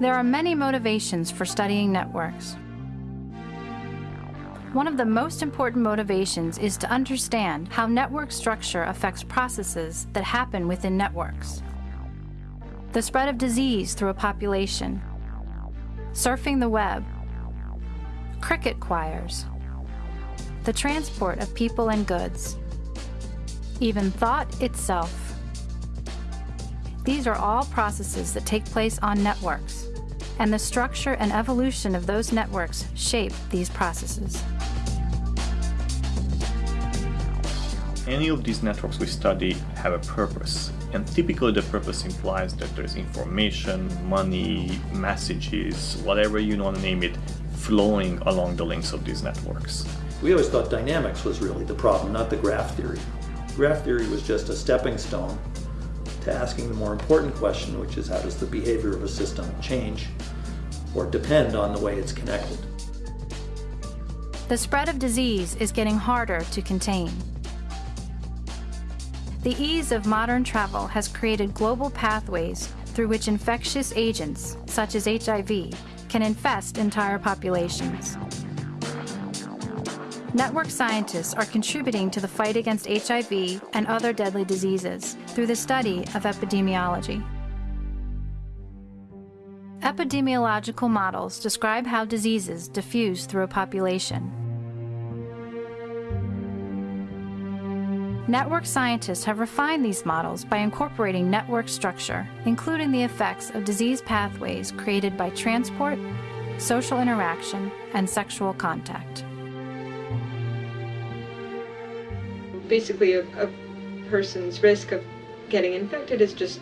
There are many motivations for studying networks. One of the most important motivations is to understand how network structure affects processes that happen within networks. The spread of disease through a population, surfing the web, cricket choirs, the transport of people and goods, even thought itself. These are all processes that take place on networks, and the structure and evolution of those networks shape these processes. Any of these networks we study have a purpose, and typically the purpose implies that there's information, money, messages, whatever you want to name it, flowing along the links of these networks. We always thought dynamics was really the problem, not the graph theory. Graph theory was just a stepping stone to asking the more important question, which is how does the behavior of a system change or depend on the way it's connected. The spread of disease is getting harder to contain. The ease of modern travel has created global pathways through which infectious agents, such as HIV, can infest entire populations. Network scientists are contributing to the fight against HIV and other deadly diseases through the study of epidemiology. Epidemiological models describe how diseases diffuse through a population. Network scientists have refined these models by incorporating network structure, including the effects of disease pathways created by transport, social interaction, and sexual contact. Basically, a, a person's risk of getting infected is just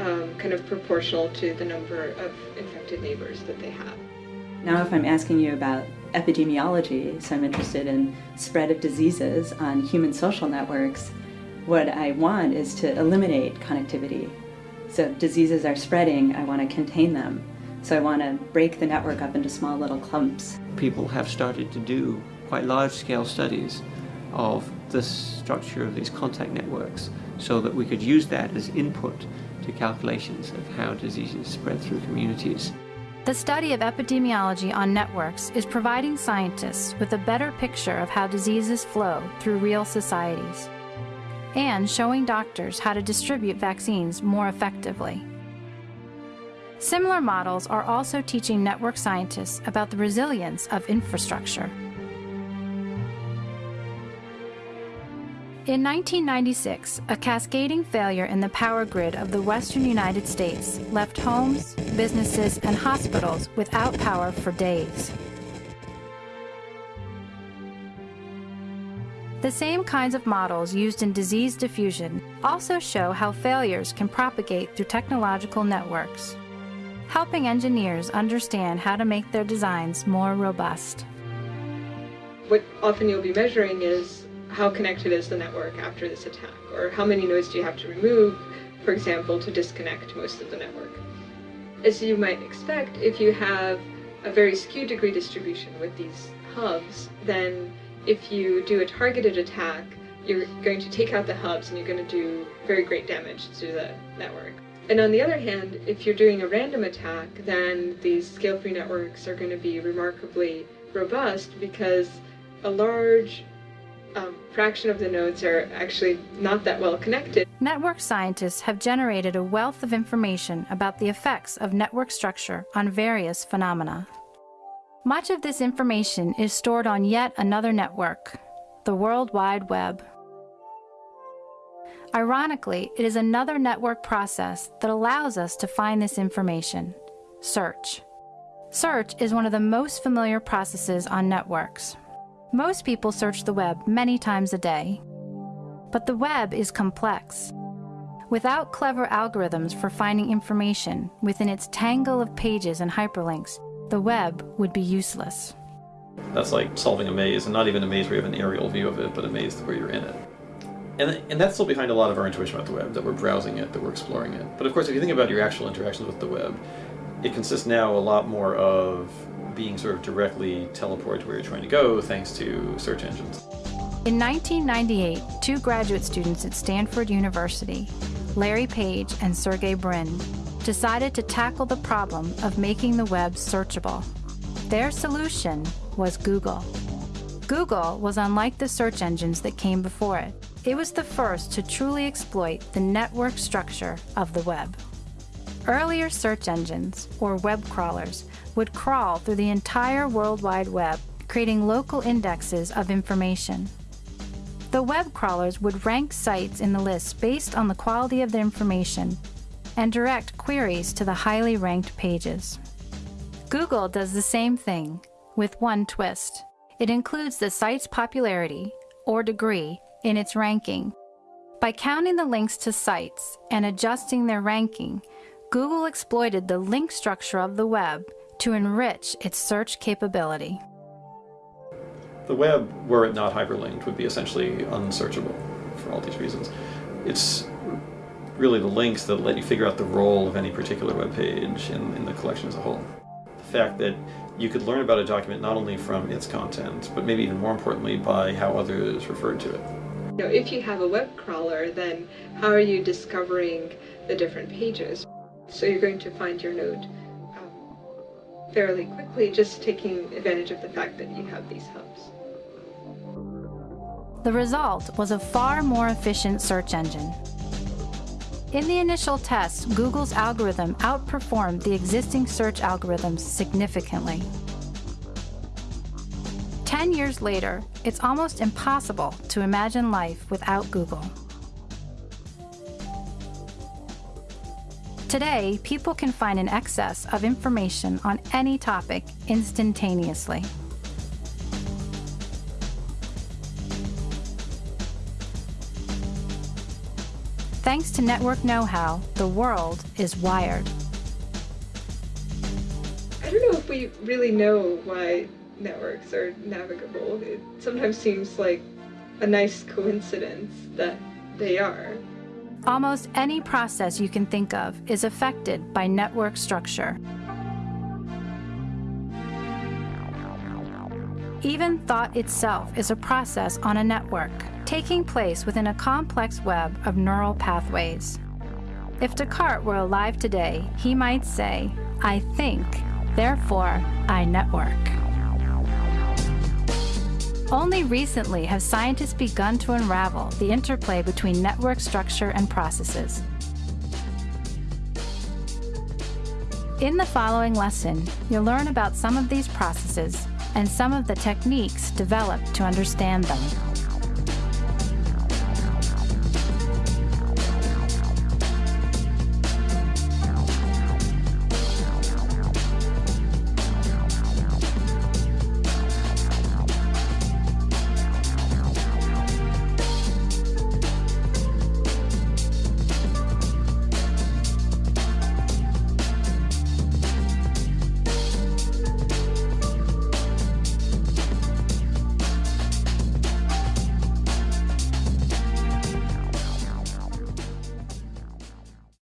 um, kind of proportional to the number of infected neighbors that they have. Now if I'm asking you about epidemiology, so I'm interested in spread of diseases on human social networks, what I want is to eliminate connectivity. So if diseases are spreading, I want to contain them. So I want to break the network up into small little clumps. People have started to do quite large-scale studies of the structure of these contact networks so that we could use that as input to calculations of how diseases spread through communities. The study of epidemiology on networks is providing scientists with a better picture of how diseases flow through real societies and showing doctors how to distribute vaccines more effectively. Similar models are also teaching network scientists about the resilience of infrastructure. In 1996, a cascading failure in the power grid of the western United States left homes, businesses, and hospitals without power for days. The same kinds of models used in disease diffusion also show how failures can propagate through technological networks, helping engineers understand how to make their designs more robust. What often you'll be measuring is how connected is the network after this attack, or how many nodes do you have to remove, for example, to disconnect most of the network. As you might expect, if you have a very skewed degree distribution with these hubs, then if you do a targeted attack, you're going to take out the hubs and you're going to do very great damage to the network. And on the other hand, if you're doing a random attack, then these scale-free networks are going to be remarkably robust because a large fraction of the nodes are actually not that well connected. Network scientists have generated a wealth of information about the effects of network structure on various phenomena. Much of this information is stored on yet another network, the World Wide Web. Ironically, it is another network process that allows us to find this information, search. Search is one of the most familiar processes on networks. Most people search the web many times a day. But the web is complex. Without clever algorithms for finding information within its tangle of pages and hyperlinks, the web would be useless. That's like solving a maze, and not even a maze where you have an aerial view of it, but a maze where you're in it. And, and that's still behind a lot of our intuition about the web, that we're browsing it, that we're exploring it. But of course, if you think about your actual interactions with the web, it consists now a lot more of being sort of directly teleported to where you're trying to go thanks to search engines. In 1998, two graduate students at Stanford University, Larry Page and Sergey Brin, decided to tackle the problem of making the web searchable. Their solution was Google. Google was unlike the search engines that came before it. It was the first to truly exploit the network structure of the web. Earlier search engines, or web crawlers, would crawl through the entire World Wide Web, creating local indexes of information. The web crawlers would rank sites in the list based on the quality of the information and direct queries to the highly ranked pages. Google does the same thing, with one twist. It includes the site's popularity, or degree, in its ranking. By counting the links to sites and adjusting their ranking, Google exploited the link structure of the web to enrich its search capability. The web, were it not hyperlinked, would be essentially unsearchable for all these reasons. It's really the links that let you figure out the role of any particular web page in, in the collection as a whole. The fact that you could learn about a document not only from its content, but maybe even more importantly by how others referred to it. You know, if you have a web crawler, then how are you discovering the different pages? So you're going to find your node um, fairly quickly, just taking advantage of the fact that you have these hubs. The result was a far more efficient search engine. In the initial test, Google's algorithm outperformed the existing search algorithms significantly. Ten years later, it's almost impossible to imagine life without Google. Today, people can find an excess of information on any topic instantaneously. Thanks to network know-how, the world is wired. I don't know if we really know why networks are navigable. It sometimes seems like a nice coincidence that they are. Almost any process you can think of is affected by network structure. Even thought itself is a process on a network taking place within a complex web of neural pathways. If Descartes were alive today, he might say, I think, therefore I network. Only recently have scientists begun to unravel the interplay between network structure and processes. In the following lesson, you'll learn about some of these processes and some of the techniques developed to understand them.